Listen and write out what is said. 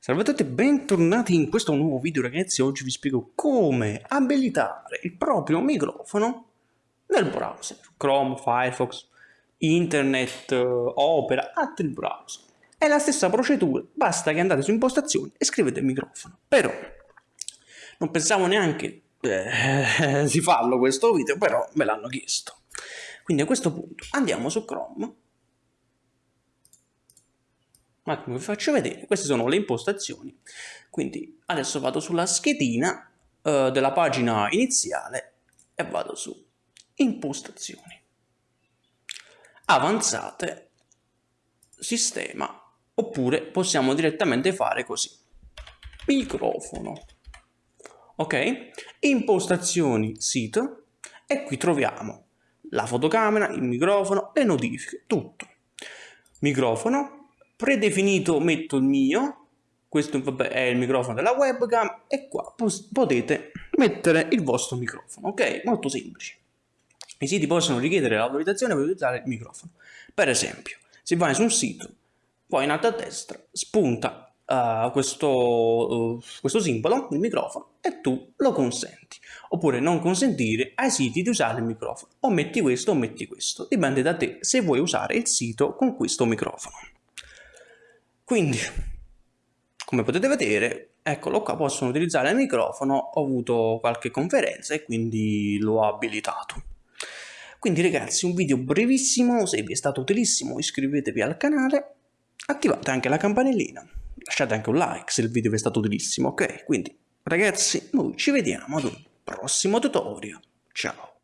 Salve a tutti e bentornati in questo nuovo video ragazzi, oggi vi spiego come abilitare il proprio microfono nel browser, Chrome, Firefox, Internet, Opera, altri browser. È la stessa procedura, basta che andate su impostazioni e scrivete microfono. Però, non pensavo neanche eh, di farlo questo video, però me l'hanno chiesto. Quindi a questo punto andiamo su Chrome un attimo vi faccio vedere, queste sono le impostazioni. Quindi adesso vado sulla schedina eh, della pagina iniziale e vado su impostazioni. Avanzate, sistema, oppure possiamo direttamente fare così. Microfono. Ok? Impostazioni sito e qui troviamo la fotocamera, il microfono, le notifiche, tutto. Microfono, predefinito metto il mio, questo vabbè, è il microfono della webcam e qua potete mettere il vostro microfono, ok? Molto semplice. I siti possono richiedere l'autorizzazione per utilizzare il microfono. Per esempio, se vai su un sito, poi in alto a destra spunta uh, questo, uh, questo simbolo, il microfono, e tu lo consenti. Oppure non consentire ai siti di usare il microfono. O metti questo o metti questo. Dipende da te se vuoi usare il sito con questo microfono. Quindi, come potete vedere, eccolo qua, possono utilizzare il microfono, ho avuto qualche conferenza e quindi l'ho abilitato. Quindi ragazzi, un video brevissimo, se vi è stato utilissimo iscrivetevi al canale, attivate anche la campanellina, lasciate anche un like se il video vi è stato utilissimo, ok? Quindi ragazzi, noi ci vediamo ad un prossimo tutorial, ciao!